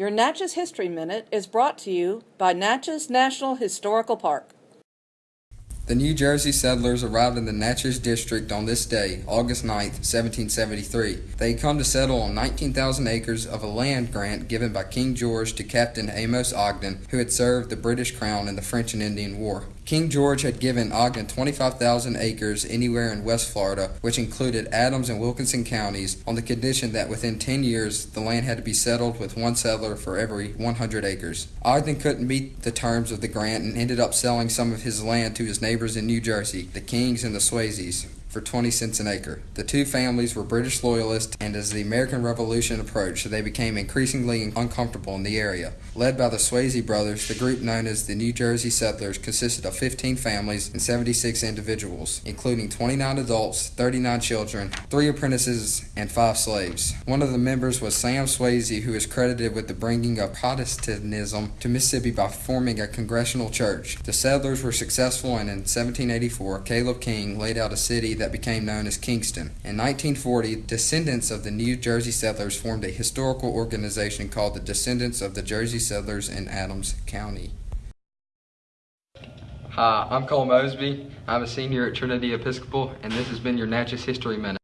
Your Natchez History Minute is brought to you by Natchez National Historical Park. The New Jersey settlers arrived in the Natchez District on this day, August 9, 1773. They had come to settle on 19,000 acres of a land grant given by King George to Captain Amos Ogden, who had served the British Crown in the French and Indian War. King George had given Ogden 25,000 acres anywhere in West Florida, which included Adams and Wilkinson counties, on the condition that within 10 years the land had to be settled with one settler for every 100 acres. Ogden couldn't meet the terms of the grant and ended up selling some of his land to his neighbors in New Jersey, the Kings and the Swayzes for 20 cents an acre. The two families were British loyalists, and as the American Revolution approached, they became increasingly uncomfortable in the area. Led by the Swayze brothers, the group known as the New Jersey Settlers consisted of 15 families and 76 individuals, including 29 adults, 39 children, three apprentices, and five slaves. One of the members was Sam Swayze, who is credited with the bringing of Protestantism to Mississippi by forming a congregational church. The settlers were successful, and in 1784, Caleb King laid out a city that became known as Kingston. In 1940, descendants of the New Jersey settlers formed a historical organization called the Descendants of the Jersey Settlers in Adams County. Hi, I'm Cole Mosby. I'm a senior at Trinity Episcopal, and this has been your Natchez History Minute.